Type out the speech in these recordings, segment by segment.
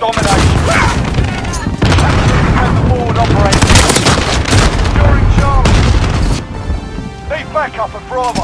Domination. The board Need backup Bravo.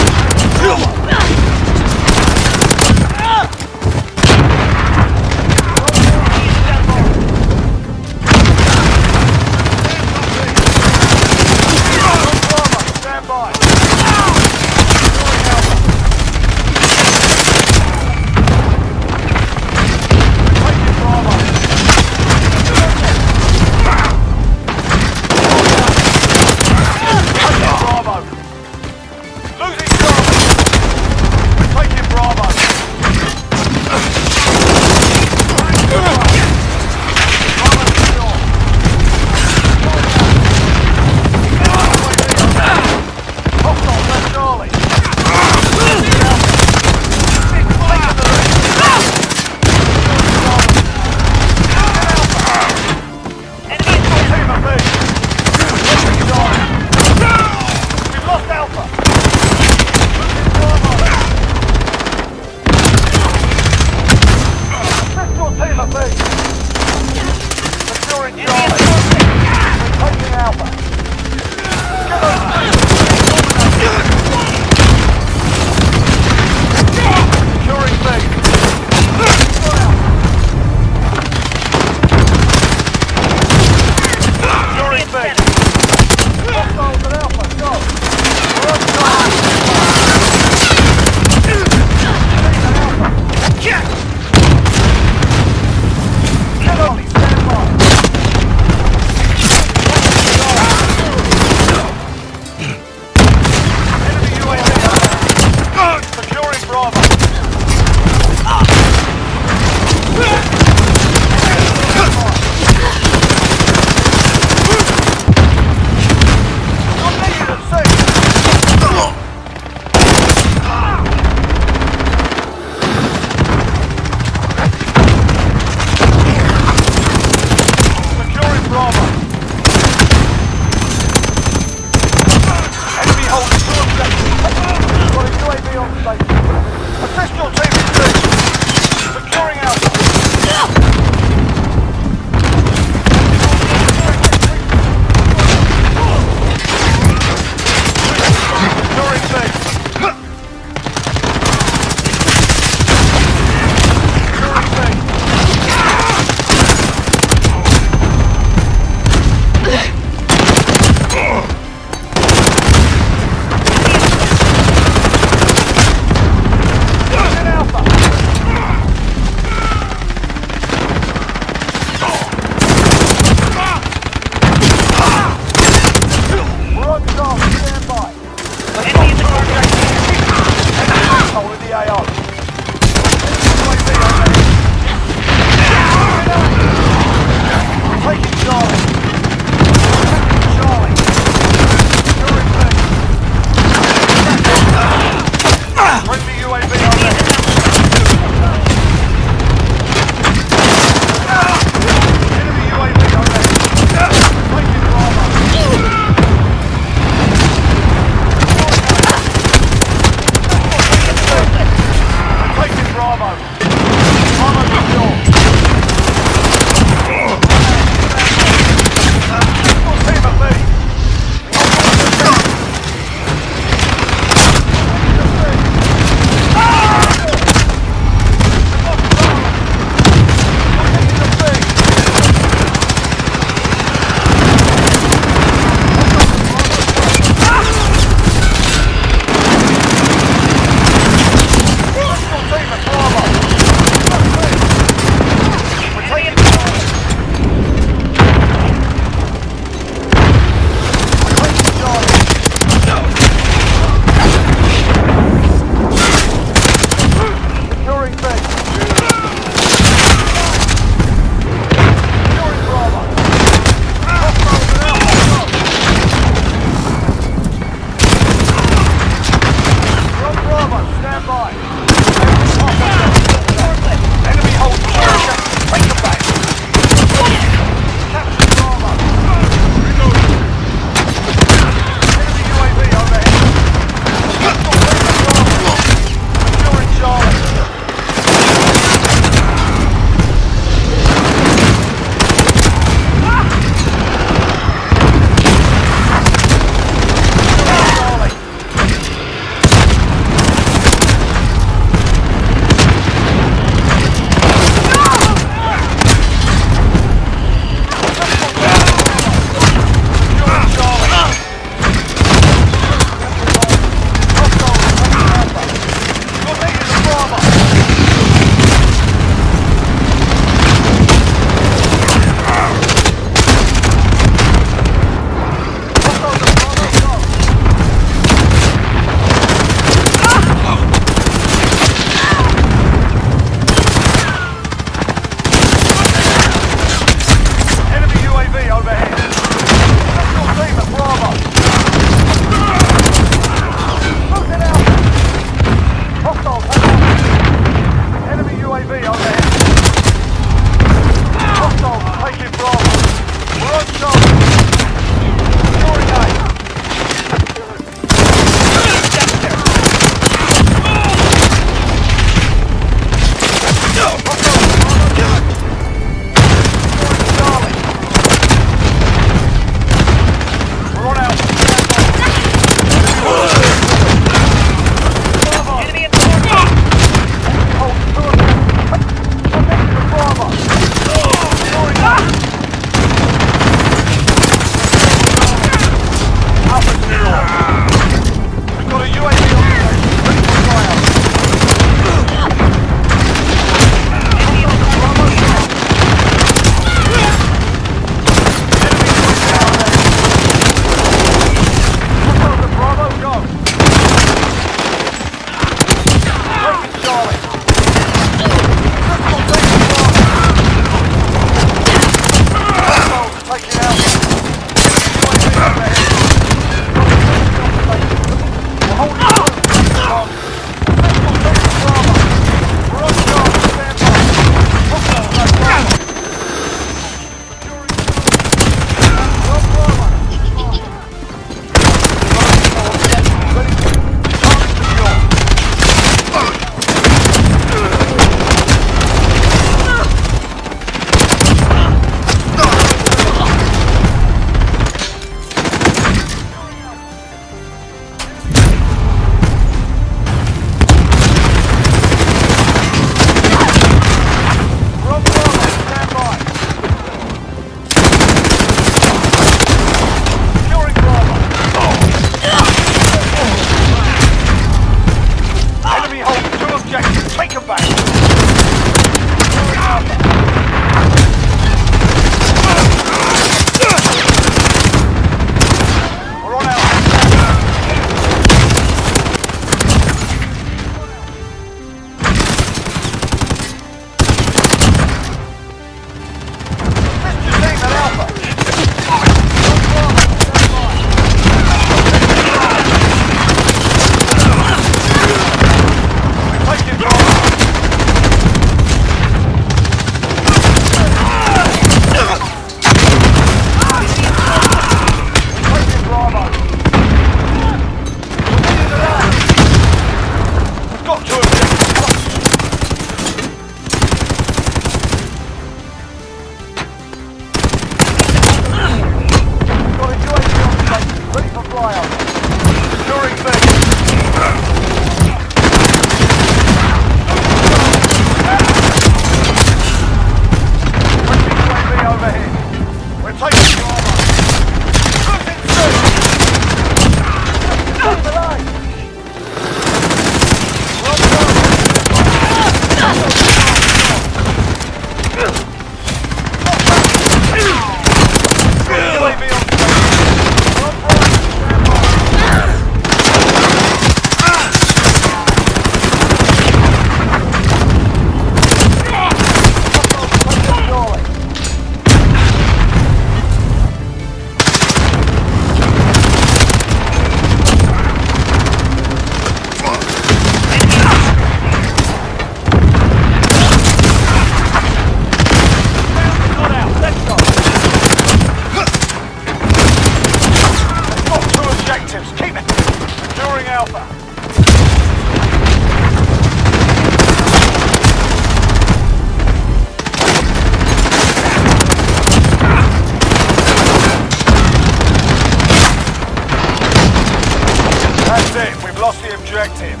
We've lost the objective.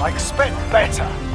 I expect better.